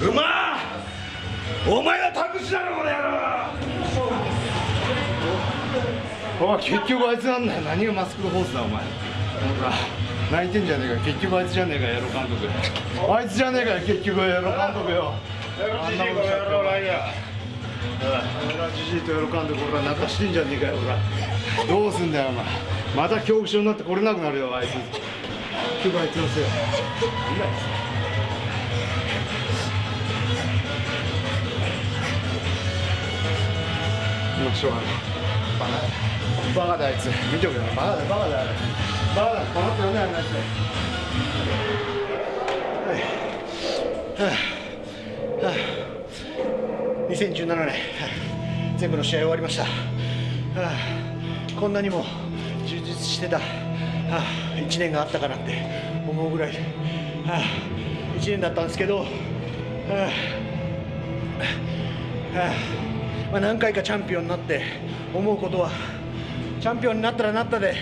うまお前は託しだろこの野郎。おい結局あいつなんだよ。何がマスクホースだお前。ほら泣いてんじゃねえか結局あいつじゃねえかエロ監督。あいつじゃねえかよ結局エロ監督よ。あんなことしちゃってじじいとエロ監督俺ら泣かしてんじゃねえかよほらどうすんだよお前。また恐怖症になって来れなくなるよあいつ。結局あいつのせい何だよもうしょうがないバカだ。バカだ。あいつ見ておけよバカだ。バカだ。バカだ。この人呼んだ。よあいつはいはあはあ2017年はい全部の試合終わりましたはあこんなにも充実してたはあ1年があったかなって思うぐらいはあ1年だ。ったんですけどはあはあまあ、何回かチャンピオンになって思うことはチャンピオンになったらなったで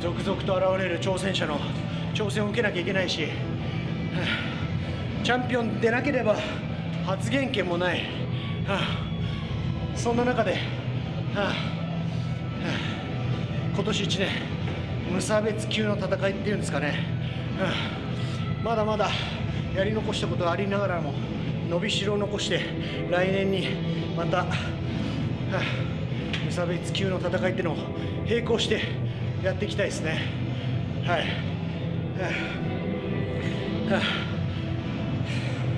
続々と現れる挑戦者の挑戦を受けなきゃいけないし、チャンピオンでなければ発言権もない、はあそんな中で、はあはあ今年1年無差別級の戦いっていうんですかね、はあまだまだやり残したことがありながらも伸びしろを残して来年にまた、はあ無差別級の戦いっていうのを並行してやっていきたいですね。はい、はあ。はあ。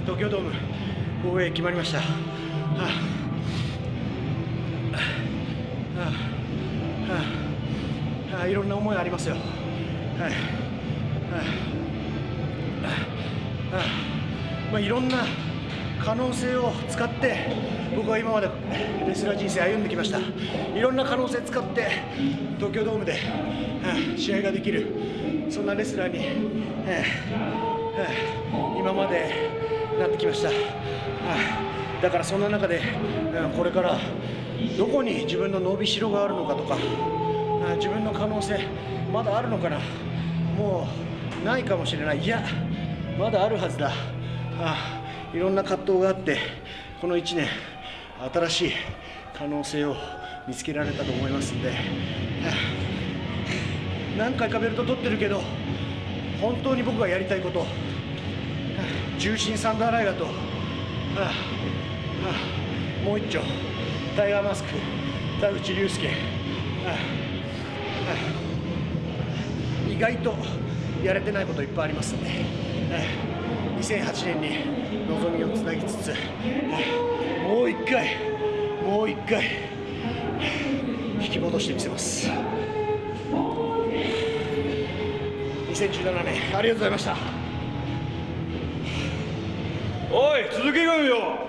東京ドーム防衛決まりました。はあ。はあ。いろんな思いありますよ。はい。はあ。はあ。まあいろんな可能性を使って僕は今までレスラー人生歩んできました。いろんな可能性使って東京ドームで、はい試合ができる。そんなレスラーに、はいはい今までなってきました、はいだからそんな中で、うんこれからどこに自分の伸びしろがあるのかとか、自分の可能性まだあるのかな。もうないかもしれない。いやまだあるはずだ。あいろんな葛藤があってこの1年新しい可能性を見つけられたと思いますんで、何回かベルト取ってるけど本当に僕がやりたいこと、重心サンダーライガーと、もう一丁タイガーマスク田口竜介、意外とやれてないこといっぱいありますんで、2008年に望みをつなぎつつ、もう一回、もう一回、引き戻してみせます。2017年、ありがとうございました。おい鈴木軍よ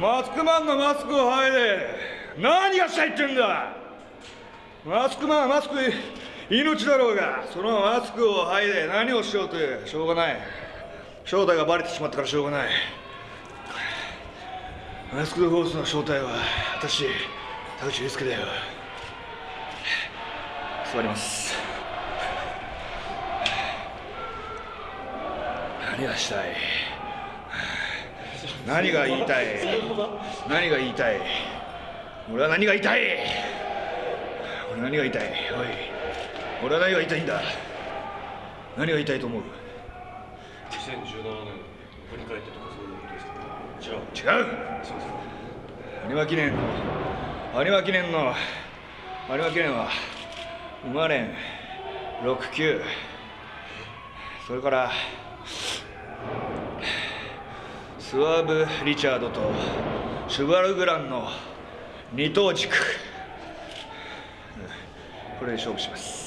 マスクマンのマスクを剥いで何がしたいってんだマスクマンはマスク命だろうがそのマスクを剥いで何をしようというしょうがない正体がバレてしまったからしょうがない。マスク・ド・フォースの正体は私田口祐介だよ。座ります。何がしたい？何が言いたい？何が言いたい？俺は何が言いたい？俺何が言いたい？おい。俺は何が言いたいんだ？何が言いたいと思う？2017年振り返ってとかそういうことですか違う違う。有馬記念。の有馬記念の有馬記念は生まれん。69それからスワーブ・リチャードとシュバルグランの二等軸。これで勝負します。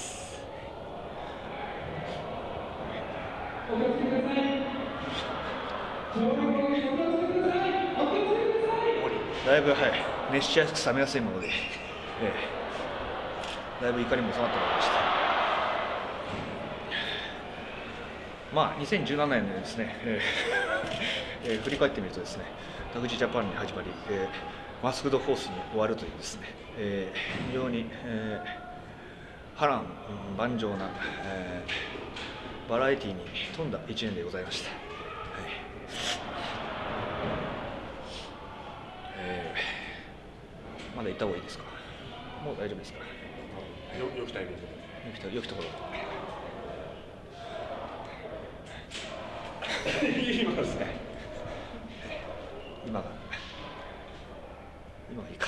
だいぶ、はい、熱しやすく冷めやすいもので、ええ、だいぶ怒りも収まってまいりました。まあ、2017年でですね、えーえー振り返ってみるとですね、田口ジジャパンに始まり、えーマスクドフォースに終わるというですね、えー非常に、えー波乱万丈な、えーバラエティーに富んだ一年でございました、はい。えー、まだ行った方がいいですか？もう大丈夫ですか、よよきタイミングよきよきところ。今すね。今が今がいいか